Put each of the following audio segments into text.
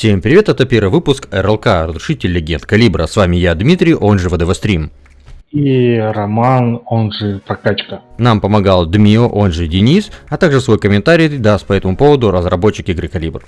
Всем привет, это первый выпуск РЛК, Разрушитель Легенд Калибра. С вами я, Дмитрий, он же ВДВ Стрим. И Роман, он же Прокачка. Нам помогал Дмио, он же Денис, а также свой комментарий даст по этому поводу разработчик игры Калибр.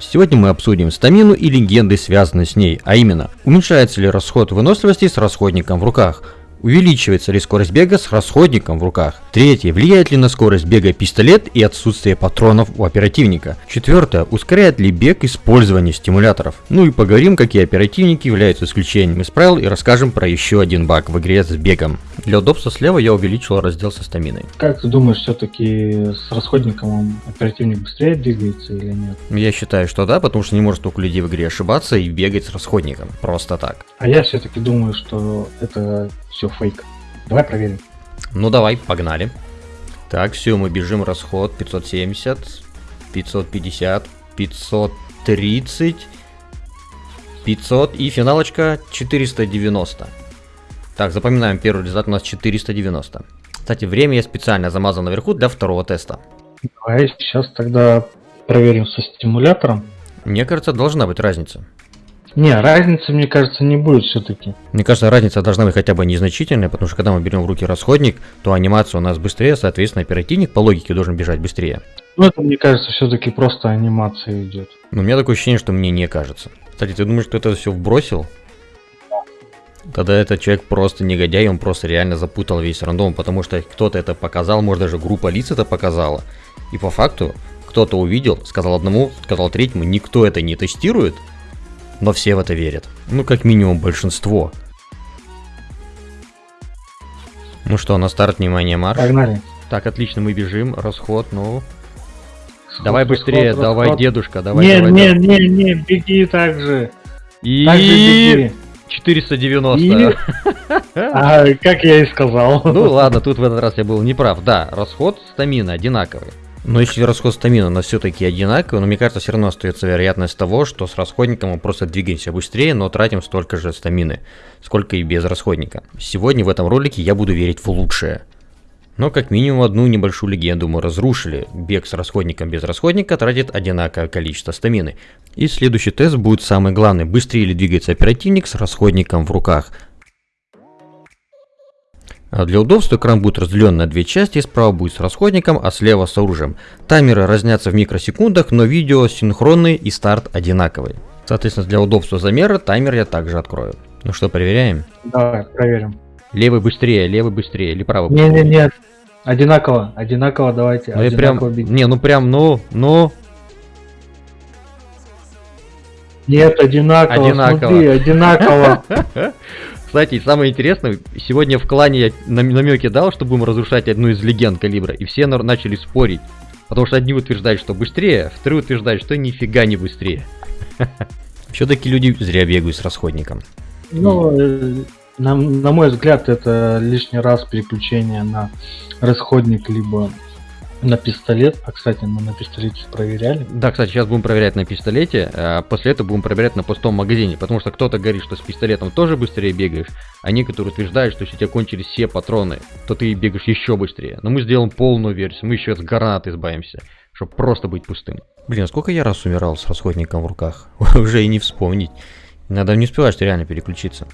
Сегодня мы обсудим стамину и легенды, связанные с ней, а именно, уменьшается ли расход выносливости с расходником в руках – Увеличивается ли скорость бега с расходником в руках? Третье. Влияет ли на скорость бега пистолет и отсутствие патронов у оперативника? Четвертое. Ускоряет ли бег использование стимуляторов? Ну и поговорим, какие оперативники являются исключением из правил и расскажем про еще один баг в игре с бегом. Для удобства слева я увеличил раздел со стаминой. Как ты думаешь, все-таки с расходником оперативник быстрее двигается или нет? Я считаю, что да, потому что не может только людей в игре ошибаться и бегать с расходником. Просто так. А я все-таки думаю, что это все фейк. Давай проверим. Ну давай, погнали. Так, все, мы бежим, расход 570, 550, 530, 500 и финалочка 490. Так, запоминаем, первый результат у нас 490. Кстати, время я специально замазал наверху для второго теста. Давай сейчас тогда проверим со стимулятором. Мне кажется, должна быть разница. Не, разницы, мне кажется, не будет все-таки. Мне кажется, разница должна быть хотя бы незначительная, потому что когда мы берем в руки расходник, то анимация у нас быстрее, соответственно, оперативник по логике должен бежать быстрее. Ну, это, мне кажется, все-таки просто анимация идет. Но у меня такое ощущение, что мне не кажется. Кстати, ты думаешь, что это все вбросил? Тогда этот человек просто негодяй, он просто реально запутал весь рандом, потому что кто-то это показал, может даже группа лиц это показала. И по факту кто-то увидел, сказал одному, сказал третьему, никто это не тестирует, но все в это верят. Ну, как минимум, большинство. Ну что, на старт, внимание, марш. Погнали. Так, отлично, мы бежим, расход, ну... Сход, давай быстрее, расход, давай, расход. дедушка, давай, не, давай. Не, не, не, не, беги так же. И... Так же беги. 490. И... А, как я и сказал. Ну ладно, тут в этот раз я был неправ. Да, расход стамина одинаковый. Но если расход стамина у нас все-таки одинаковый, но мне кажется, все равно остается вероятность того, что с расходником мы просто двигаемся быстрее, но тратим столько же стамины, сколько и без расходника. Сегодня в этом ролике я буду верить в лучшее. Но как минимум одну небольшую легенду мы разрушили. Бег с расходником без расходника тратит одинаковое количество стамины. И следующий тест будет самый главный. Быстрее ли двигается оперативник с расходником в руках. А для удобства экран будет разделен на две части, справа будет с расходником, а слева с оружием. Таймеры разнятся в микросекундах, но видео синхронный и старт одинаковый. Соответственно, для удобства замера таймер я также открою. Ну что, проверяем? Давай, проверим. Левый быстрее, левый быстрее или правый быстрее? Не, не, нет. Одинаково, одинаково давайте. Ну прям, не, ну прям, ну, ну. Нет, одинаково, одинаково. смотри, одинаково. Кстати, самое интересное, сегодня в клане я намеки дал, что будем разрушать одну из легенд калибра, и все начали спорить. Потому что одни утверждают, что быстрее, вторые утверждают, что нифига не быстрее. Все-таки люди зря бегают с расходником. Ну, э, на, на мой взгляд, это лишний раз переключение на расходник, либо на пистолет. А, кстати, мы на пистолете проверяли. Да, кстати, сейчас будем проверять на пистолете, а после этого будем проверять на пустом магазине. Потому что кто-то говорит, что с пистолетом тоже быстрее бегаешь, а некоторые утверждают, что если у тебя кончились все патроны, то ты бегаешь еще быстрее. Но мы сделаем полную версию, мы еще от гранат избавимся, чтобы просто быть пустым. Блин, а сколько я раз умирал с расходником в руках? Уже и не вспомнить. Надо не успевать что реально переключиться.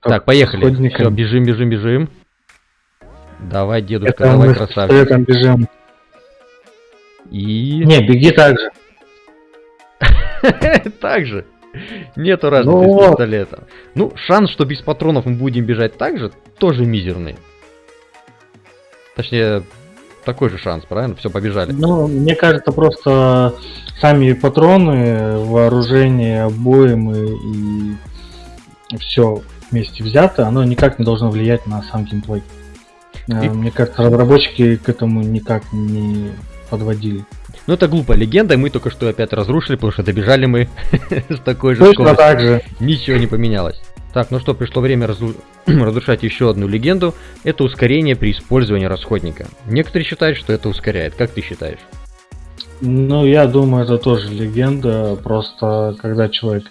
Так, так поехали. Все, бежим, бежим, бежим. Давай, дедушка, Это давай, красавчик. бежим. И... Не, беги так же. так же. Нету разницы ну... с пистолетом. Ну, шанс, что без патронов мы будем бежать так же, тоже мизерный. Точнее, такой же шанс, правильно? Все, побежали. Ну, мне кажется, просто сами патроны, вооружение, обоймы и все вместе взято, оно никак не должно влиять на сам геймплей. Э, и... Мне кажется, разработчики к этому никак не подводили. Ну это глупая легенда, мы только что опять разрушили, потому что добежали мы с такой же Точно скоростью. так же. Ничего не поменялось. Так, ну что, пришло время разру... разрушать еще одну легенду. Это ускорение при использовании расходника. Некоторые считают, что это ускоряет. Как ты считаешь? Ну, я думаю, это тоже легенда. Просто когда человек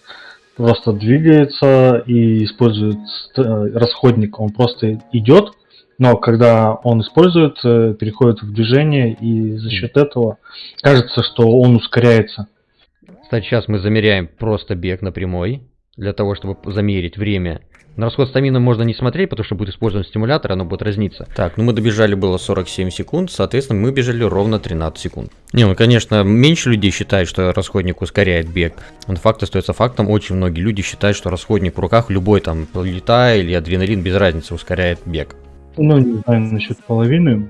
просто двигается и использует э, расходник, он просто идет, но когда он использует, э, переходит в движение, и за счет этого кажется, что он ускоряется. Кстати, сейчас мы замеряем просто бег на прямой, для того, чтобы замерить время. На расход стамина можно не смотреть, потому что будет использован стимулятор, оно будет разниться. Так, ну мы добежали было 47 секунд, соответственно мы бежали ровно 13 секунд. Не, ну конечно, меньше людей считают, что расходник ускоряет бег. Но факт остается фактом, очень многие люди считают, что расходник в руках, любой там лета или адреналин, без разницы, ускоряет бег. Ну, не знаю насчет половины,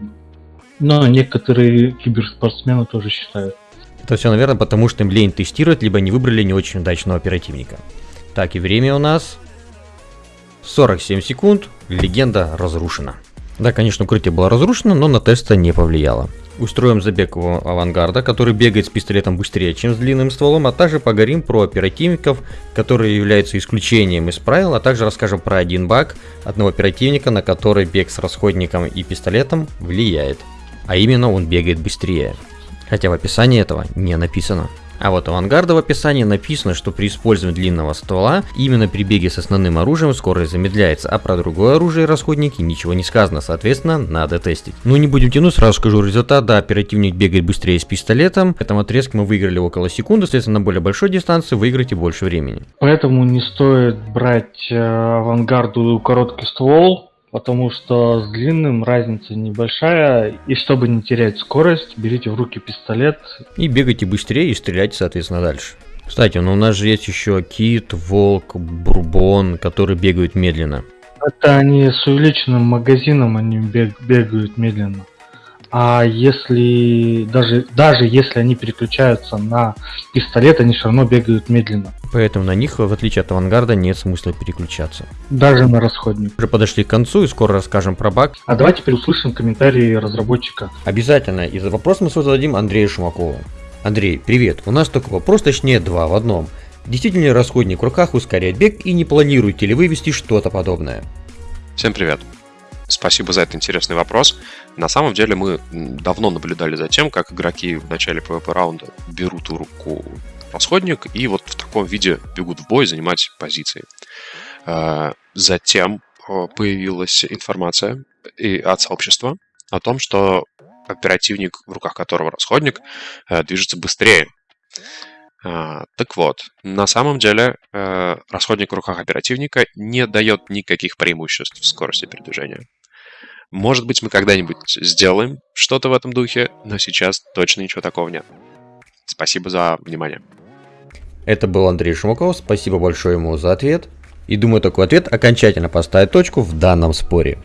но некоторые киберспортсмены тоже считают. Это все, наверное, потому что им лень тестировать, либо не выбрали не очень удачного оперативника. Так, и время у нас 47 секунд, легенда разрушена. Да, конечно, укрытие было разрушено, но на теста не повлияло. Устроим забег авангарда, который бегает с пистолетом быстрее, чем с длинным стволом, а также поговорим про оперативников, которые являются исключением из правил, а также расскажем про один баг одного оперативника, на который бег с расходником и пистолетом влияет. А именно он бегает быстрее. Хотя в описании этого не написано. А вот у авангарда в описании написано, что при использовании длинного ствола именно при беге с основным оружием скорость замедляется, а про другое оружие и расходники ничего не сказано, соответственно надо тестить. Ну не будем тянуть, сразу скажу результат, да, оперативник бегает быстрее с пистолетом, в этом отрезке мы выиграли около секунды, соответственно на более большой дистанции выиграете больше времени. Поэтому не стоит брать э, авангарду короткий ствол, потому что с длинным разница небольшая, и чтобы не терять скорость, берите в руки пистолет. И бегайте быстрее и стреляйте, соответственно, дальше. Кстати, ну у нас же есть еще кит, волк, бурбон, которые бегают медленно. Это они с увеличенным магазином, они бег, бегают медленно. А если даже, даже если они переключаются на пистолет, они все равно бегают медленно. Поэтому на них, в отличие от авангарда, нет смысла переключаться. Даже на расходник. Уже подошли к концу и скоро расскажем про баг. А давайте теперь услышим комментарии разработчика. Обязательно. И за вопрос мы зададим Андрею Шумакову. Андрей, привет. У нас такой вопрос, точнее два в одном. Действительно ли расходник в руках ускоряет бег и не планируете ли вывести что-то подобное? Всем привет. Спасибо за этот интересный вопрос. На самом деле мы давно наблюдали за тем, как игроки в начале PvP раунда берут в руку расходник и вот в таком виде бегут в бой занимать позиции. А, затем а, появилась информация и от сообщества о том, что оперативник, в руках которого расходник, э, движется быстрее. Так вот, на самом деле э, расходник в руках оперативника не дает никаких преимуществ в скорости передвижения. Может быть, мы когда-нибудь сделаем что-то в этом духе, но сейчас точно ничего такого нет. Спасибо за внимание. Это был Андрей Шумаков, спасибо большое ему за ответ. И думаю, такой ответ окончательно поставит точку в данном споре.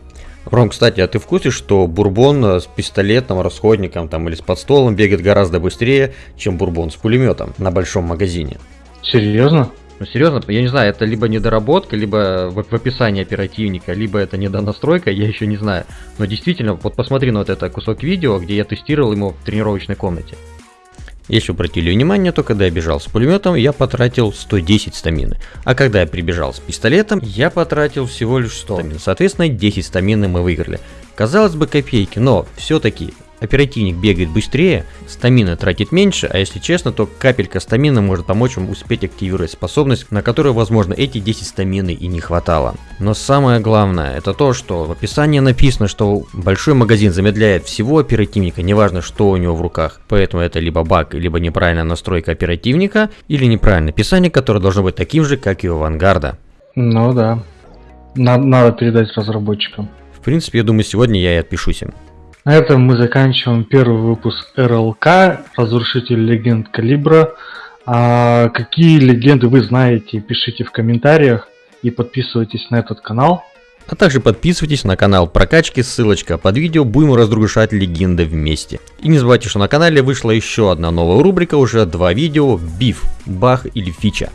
Ром, кстати, а ты в курсе, что бурбон с пистолетом, расходником там или с подстолом бегает гораздо быстрее, чем бурбон с пулеметом на большом магазине? Серьезно? Ну серьезно, я не знаю, это либо недоработка, либо в, в описании оперативника, либо это недонастройка, я еще не знаю. Но действительно, вот посмотри на вот это кусок видео, где я тестировал ему в тренировочной комнате. Если обратили внимание, то когда я бежал с пулеметом, я потратил 110 стамины. А когда я прибежал с пистолетом, я потратил всего лишь 100 стамин. Соответственно, 10 стамины мы выиграли. Казалось бы копейки, но все-таки Оперативник бегает быстрее, стамина тратит меньше, а если честно, то капелька стамина может помочь вам успеть активировать способность, на которую, возможно, эти 10 стамины и не хватало. Но самое главное, это то, что в описании написано, что большой магазин замедляет всего оперативника, неважно, что у него в руках. Поэтому это либо баг, либо неправильная настройка оперативника, или неправильное описание, которое должно быть таким же, как и у авангарда. Ну да. Надо, надо передать разработчикам. В принципе, я думаю, сегодня я и отпишусь им. На этом мы заканчиваем первый выпуск РЛК «Разрушитель легенд Калибра». А какие легенды вы знаете, пишите в комментариях и подписывайтесь на этот канал. А также подписывайтесь на канал прокачки, ссылочка под видео, будем разрушать легенды вместе. И не забывайте, что на канале вышла еще одна новая рубрика, уже два видео, биф, бах или фича.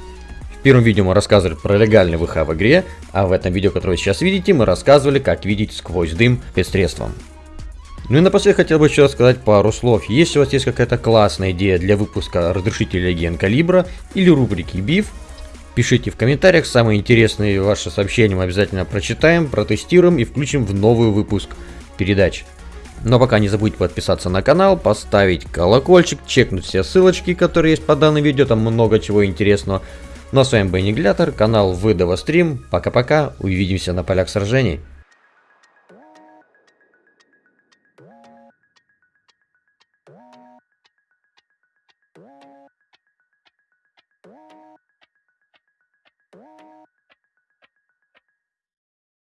В первом видео мы рассказывали про легальный ВХ в игре, а в этом видео, которое вы сейчас видите, мы рассказывали, как видеть сквозь дым спецсредством. Ну и напоследок хотел бы еще сказать пару слов. Если у вас есть какая-то классная идея для выпуска разрешителя легенд калибра или рубрики биф, пишите в комментариях. Самые интересные ваши сообщения мы обязательно прочитаем, протестируем и включим в новый выпуск передач. Но пока не забудьте подписаться на канал, поставить колокольчик, чекнуть все ссылочки, которые есть по данному видео, там много чего интересного. Ну а с вами был Ниглятор, канал Выдова Стрим. Пока-пока, увидимся на полях сражений.